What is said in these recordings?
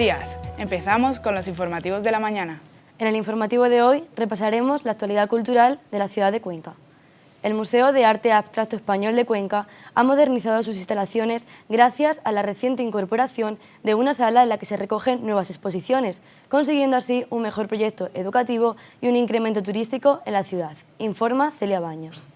Días. Empezamos con los informativos de la mañana. En el informativo de hoy repasaremos la actualidad cultural de la ciudad de Cuenca. El Museo de Arte Abstracto Español de Cuenca ha modernizado sus instalaciones gracias a la reciente incorporación de una sala en la que se recogen nuevas exposiciones, consiguiendo así un mejor proyecto educativo y un incremento turístico en la ciudad, informa Celia Baños.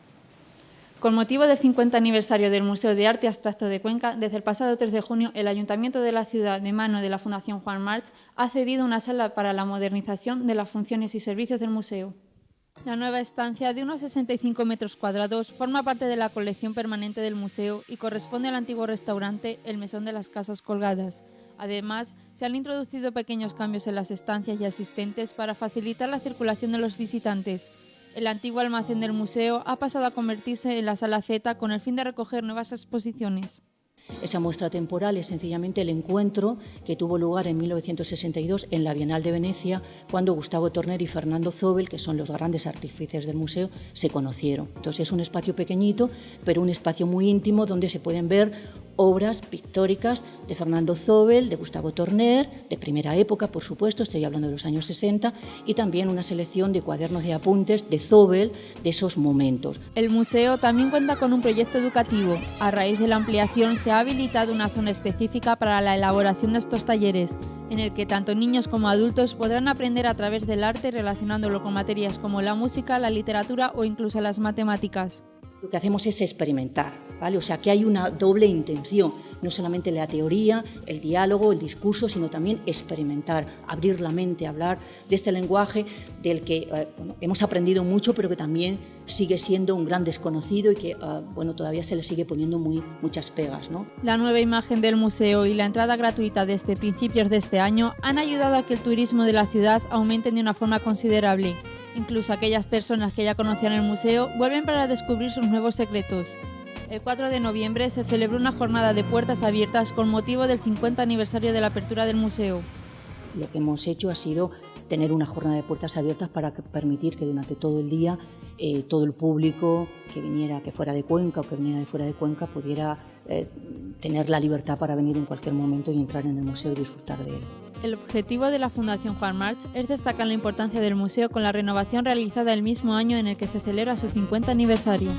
Con motivo del 50 aniversario del Museo de Arte Abstracto de Cuenca, desde el pasado 3 de junio, el Ayuntamiento de la ciudad, de mano de la Fundación Juan March, ha cedido una sala para la modernización de las funciones y servicios del museo. La nueva estancia, de unos 65 metros cuadrados, forma parte de la colección permanente del museo y corresponde al antiguo restaurante El Mesón de las Casas Colgadas. Además, se han introducido pequeños cambios en las estancias y asistentes para facilitar la circulación de los visitantes. El antiguo almacén del museo ha pasado a convertirse en la Sala Z con el fin de recoger nuevas exposiciones. Esa muestra temporal es sencillamente el encuentro que tuvo lugar en 1962 en la Bienal de Venecia, cuando Gustavo Torner y Fernando Zobel, que son los grandes artífices del museo, se conocieron. Entonces es un espacio pequeñito, pero un espacio muy íntimo donde se pueden ver obras pictóricas de Fernando Zobel, de Gustavo Torner, de primera época, por supuesto, estoy hablando de los años 60, y también una selección de cuadernos de apuntes de Zobel de esos momentos. El museo también cuenta con un proyecto educativo. A raíz de la ampliación se ha habilitado una zona específica para la elaboración de estos talleres, en el que tanto niños como adultos podrán aprender a través del arte relacionándolo con materias como la música, la literatura o incluso las matemáticas lo que hacemos es experimentar, ¿vale? O sea, que hay una doble intención, no solamente la teoría, el diálogo, el discurso, sino también experimentar, abrir la mente, hablar de este lenguaje del que eh, hemos aprendido mucho, pero que también sigue siendo un gran desconocido y que eh, bueno, todavía se le sigue poniendo muy, muchas pegas. ¿no? La nueva imagen del museo y la entrada gratuita desde principios de este año han ayudado a que el turismo de la ciudad aumente de una forma considerable. Incluso aquellas personas que ya conocían el museo vuelven para descubrir sus nuevos secretos. El 4 de noviembre se celebró una jornada de puertas abiertas con motivo del 50 aniversario de la apertura del museo. Lo que hemos hecho ha sido tener una jornada de puertas abiertas para permitir que durante todo el día eh, todo el público que viniera, que fuera de Cuenca o que viniera de fuera de Cuenca, pudiera eh, tener la libertad para venir en cualquier momento y entrar en el museo y disfrutar de él. El objetivo de la Fundación Juan March es destacar la importancia del museo con la renovación realizada el mismo año en el que se celebra su 50 aniversario.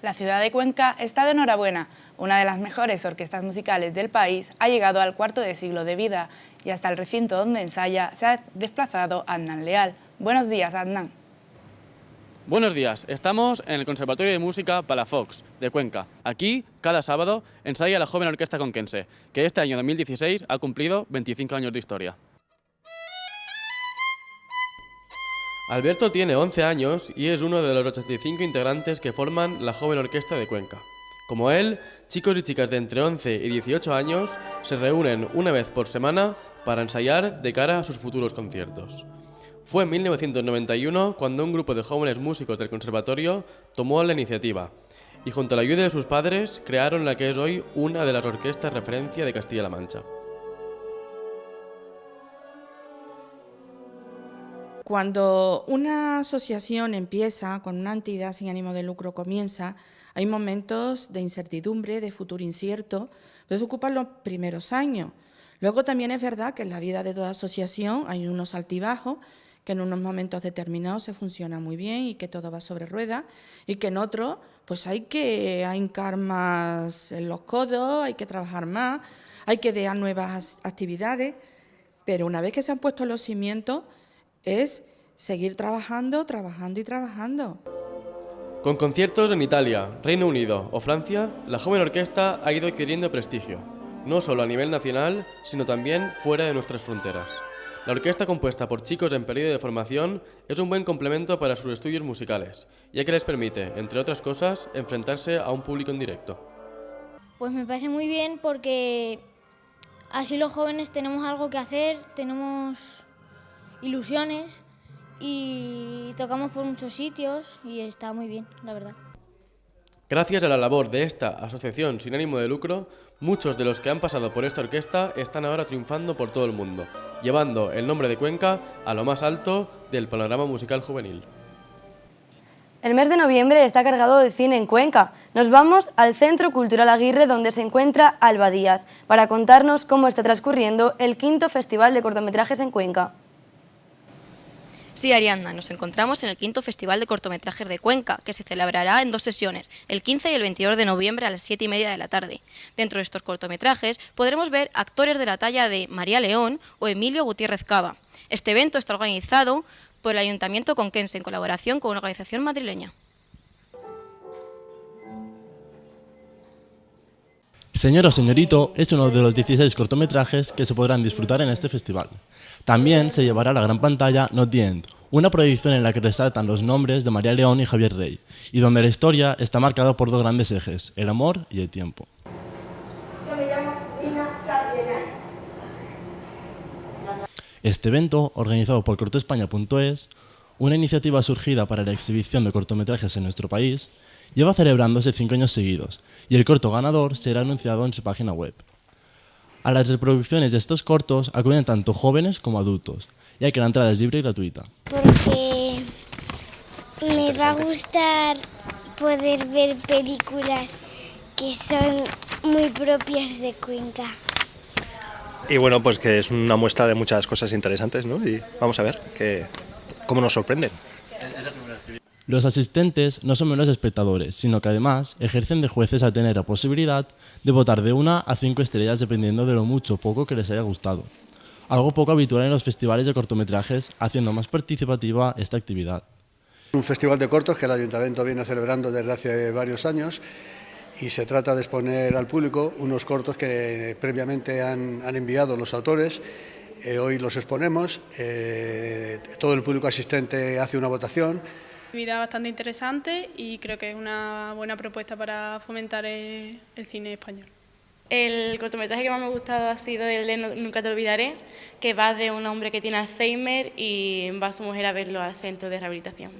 La ciudad de Cuenca está de enhorabuena. Una de las mejores orquestas musicales del país ha llegado al cuarto de siglo de vida y hasta el recinto donde ensaya se ha desplazado Adnan Leal. Buenos días, Adnan. Buenos días, estamos en el Conservatorio de Música Palafox de Cuenca. Aquí, cada sábado, ensaya la joven orquesta conquense, que este año 2016 ha cumplido 25 años de historia. Alberto tiene 11 años y es uno de los 85 integrantes que forman la joven orquesta de Cuenca. Como él, chicos y chicas de entre 11 y 18 años se reúnen una vez por semana para ensayar de cara a sus futuros conciertos. Fue en 1991 cuando un grupo de jóvenes músicos del conservatorio tomó la iniciativa y junto a la ayuda de sus padres crearon la que es hoy una de las orquestas referencia de Castilla-La Mancha. Cuando una asociación empieza, con una entidad sin ánimo de lucro comienza, hay momentos de incertidumbre, de futuro incierto, pero se ocupan los primeros años. Luego también es verdad que en la vida de toda asociación hay unos altibajos, que en unos momentos determinados se funciona muy bien y que todo va sobre ruedas, y que en otros pues hay que hincar más en los codos, hay que trabajar más, hay que idear nuevas actividades, pero una vez que se han puesto los cimientos, es seguir trabajando, trabajando y trabajando. Con conciertos en Italia, Reino Unido o Francia, la joven orquesta ha ido adquiriendo prestigio, no solo a nivel nacional, sino también fuera de nuestras fronteras. La orquesta compuesta por chicos en periodo de formación es un buen complemento para sus estudios musicales, ya que les permite, entre otras cosas, enfrentarse a un público en directo. Pues me parece muy bien porque así los jóvenes tenemos algo que hacer, tenemos ilusiones y tocamos por muchos sitios y está muy bien, la verdad. Gracias a la labor de esta asociación sin ánimo de lucro, muchos de los que han pasado por esta orquesta están ahora triunfando por todo el mundo, llevando el nombre de Cuenca a lo más alto del panorama musical juvenil. El mes de noviembre está cargado de cine en Cuenca. Nos vamos al Centro Cultural Aguirre donde se encuentra Alba Díaz para contarnos cómo está transcurriendo el quinto Festival de Cortometrajes en Cuenca. Sí, Ariadna, nos encontramos en el quinto Festival de Cortometrajes de Cuenca, que se celebrará en dos sesiones, el 15 y el 22 de noviembre a las 7 y media de la tarde. Dentro de estos cortometrajes podremos ver actores de la talla de María León o Emilio Gutiérrez Cava. Este evento está organizado por el Ayuntamiento Conquense en colaboración con una organización madrileña. Señor o Señorito es uno de los 16 cortometrajes que se podrán disfrutar en este festival. También se llevará a la gran pantalla Not the End, una proyección en la que resaltan los nombres de María León y Javier Rey, y donde la historia está marcada por dos grandes ejes, el amor y el tiempo. Este evento, organizado por cortoespaña.es, una iniciativa surgida para la exhibición de cortometrajes en nuestro país, lleva celebrándose cinco años seguidos y el corto ganador será anunciado en su página web. A las reproducciones de estos cortos acuden tanto jóvenes como adultos, ya que la entrada es libre y gratuita. Porque me va a gustar poder ver películas que son muy propias de Cuenca. Y bueno, pues que es una muestra de muchas cosas interesantes, ¿no? Y vamos a ver que, cómo nos sorprenden. Los asistentes no son menos espectadores, sino que además ejercen de jueces al tener la posibilidad de votar de una a cinco estrellas dependiendo de lo mucho o poco que les haya gustado. Algo poco habitual en los festivales de cortometrajes, haciendo más participativa esta actividad. Un festival de cortos que el Ayuntamiento viene celebrando desde hace varios años y se trata de exponer al público unos cortos que previamente han, enviado los autores. Eh, hoy los exponemos, eh, todo el público asistente hace una votación. Actividad bastante interesante y creo que es una buena propuesta para fomentar el, cine español. El cortometraje que más me ha gustado ha sido el de Nunca te olvidaré, que va de un hombre que tiene Alzheimer y va a su mujer a verlo al centro de rehabilitación.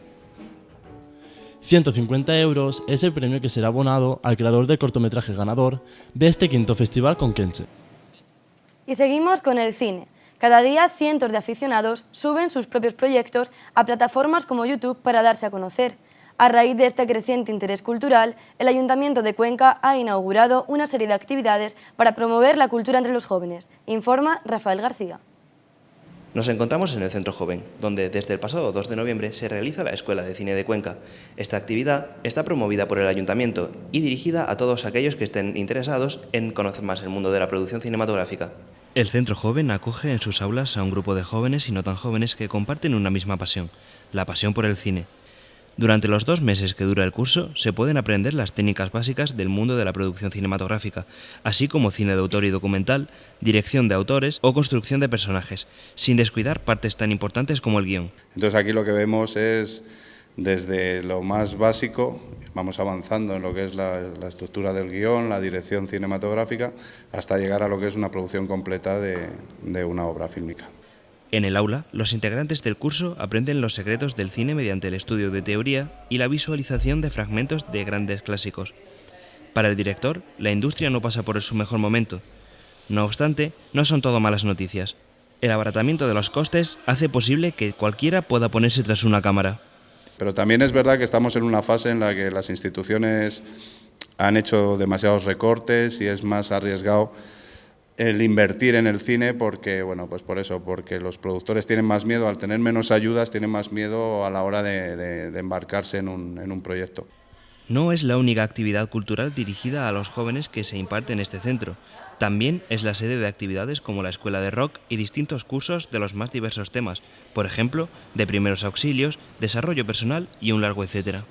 150 euros es el premio que será abonado al creador del cortometraje ganador de este quinto festival con Kenche. Y seguimos con el cine. Cada día cientos de aficionados suben sus propios proyectos a plataformas como YouTube para darse a conocer. A raíz de este creciente interés cultural, el Ayuntamiento de Cuenca ha inaugurado una serie de actividades para promover la cultura entre los jóvenes, informa Rafael García. Nos encontramos en el Centro Joven, donde desde el pasado 2 de noviembre se realiza la Escuela de Cine de Cuenca. Esta actividad está promovida por el Ayuntamiento y dirigida a todos aquellos que estén interesados en conocer más el mundo de la producción cinematográfica. El Centro Joven acoge en sus aulas a un grupo de jóvenes y no tan jóvenes que comparten una misma pasión, la pasión por el cine. Durante los dos meses que dura el curso se pueden aprender las técnicas básicas del mundo de la producción cinematográfica, así como cine de autor y documental, dirección de autores o construcción de personajes, sin descuidar partes tan importantes como el guion. Entonces aquí lo que vemos es desde lo más básico, vamos avanzando en lo que es la, estructura del guion, la dirección cinematográfica, hasta llegar a lo que es una producción completa de una obra fílmica. En el aula, los integrantes del curso aprenden los secretos del cine mediante el estudio de teoría y la visualización de fragmentos de grandes clásicos. Para el director, la industria no pasa por su mejor momento. No obstante, no son todo malas noticias. El abaratamiento de los costes hace posible que cualquiera pueda ponerse tras una cámara. Pero también es verdad que estamos en una fase en la que las instituciones han hecho demasiados recortes y es más arriesgado el invertir en el cine porque, bueno, pues por eso, porque los productores tienen más miedo, al tener menos ayudas, tienen más miedo a la hora de, embarcarse en un, en un proyecto. No es la única actividad cultural dirigida a los jóvenes que se imparte en este centro. También es la sede de actividades como la escuela de rock y distintos cursos de los más diversos temas, por ejemplo, de primeros auxilios, desarrollo personal y un largo etcétera.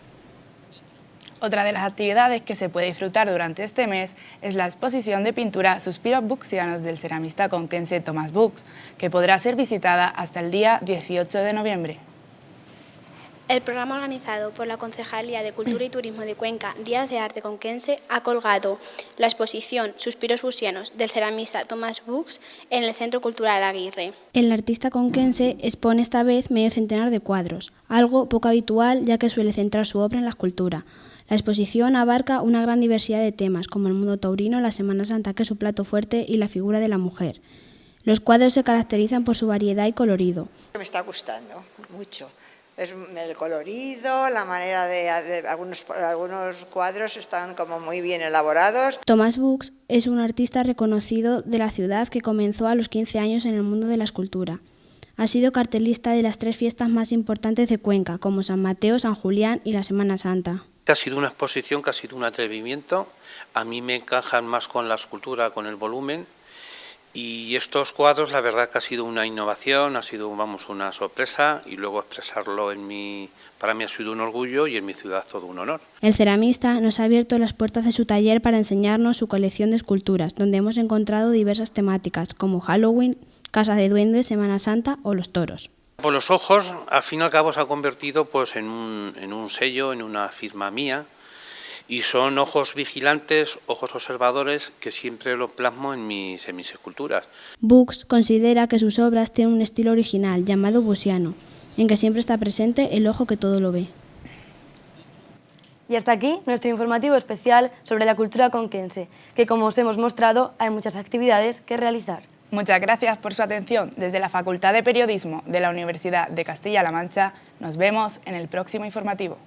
Otra de las actividades que se puede disfrutar durante este mes es la exposición de pintura Suspiros Buxianos del ceramista conquense Thomas Bux, que podrá ser visitada hasta el día 18 de noviembre. El programa organizado por la Concejalía de Cultura y Turismo de Cuenca, Días de Arte Conquense, ha colgado la exposición Suspiros Buxianos del ceramista Thomas Bux en el Centro Cultural Aguirre. El artista conquense expone esta vez medio centenar de cuadros, algo poco habitual ya que suele centrar su obra en la escultura. La exposición abarca una gran diversidad de temas, como el mundo taurino, la Semana Santa, que es su plato fuerte, y la figura de la mujer. Los cuadros se caracterizan por su variedad y colorido. Me está gustando mucho, es el colorido, la manera de, algunos, algunos cuadros están como muy bien elaborados. Thomas Books es un artista reconocido de la ciudad que comenzó a los 15 años en el mundo de la escultura. Ha sido cartelista de las tres fiestas más importantes de Cuenca, como San Mateo, San Julián y la Semana Santa. Ha sido una exposición que ha sido un atrevimiento. A mí me encajan más con la escultura, con el volumen, y estos cuadros, la verdad que ha sido una innovación, ha sido vamos, una sorpresa y luego expresarlo en mi, para mí ha sido un orgullo y en mi ciudad todo un honor. El ceramista nos ha abierto las puertas de su taller para enseñarnos su colección de esculturas, donde hemos encontrado diversas temáticas como Halloween, Casa de Duendes, Semana Santa o los toros. Por los ojos, al fin y al cabo se ha convertido pues, en, un, en un sello, en una firma mía, y son ojos vigilantes, ojos observadores que siempre lo plasmo en mis, en mis esculturas. Books considera que sus obras tienen un estilo original llamado busiano, en que siempre está presente el ojo que todo lo ve. Y hasta aquí nuestro informativo especial sobre la cultura conquense, que como os hemos mostrado hay muchas actividades que realizar. Muchas gracias por su atención. Desde la Facultad de Periodismo de la Universidad de Castilla-La Mancha nos vemos en el próximo informativo.